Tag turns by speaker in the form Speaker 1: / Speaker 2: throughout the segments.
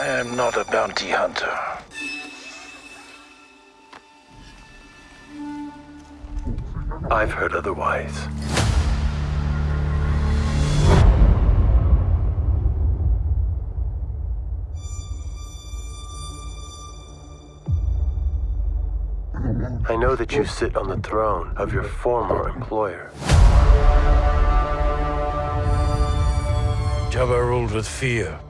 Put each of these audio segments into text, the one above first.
Speaker 1: I am not a bounty hunter.
Speaker 2: I've heard otherwise. I know that you sit on the throne of your former employer.
Speaker 3: Jabba ruled with fear.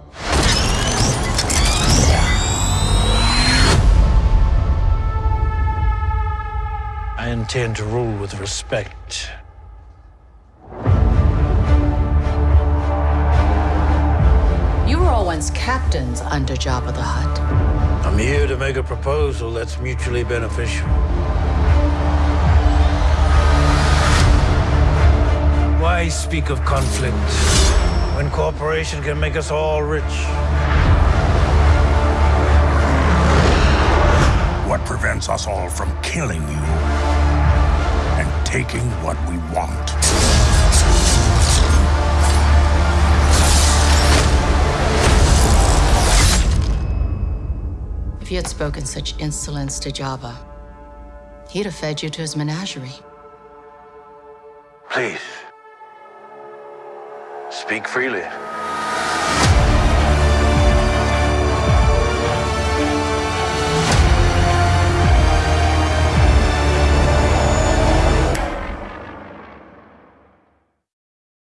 Speaker 3: Intend to rule with respect.
Speaker 4: You were all once captains under Jabba the Hutt.
Speaker 3: I'm here to make a proposal that's mutually beneficial. Why speak of conflict when cooperation can make us all rich?
Speaker 5: What prevents us all from killing you and taking what we want?
Speaker 4: If you had spoken such insolence to Jabba, he'd have fed you to his menagerie.
Speaker 2: Please. Speak freely.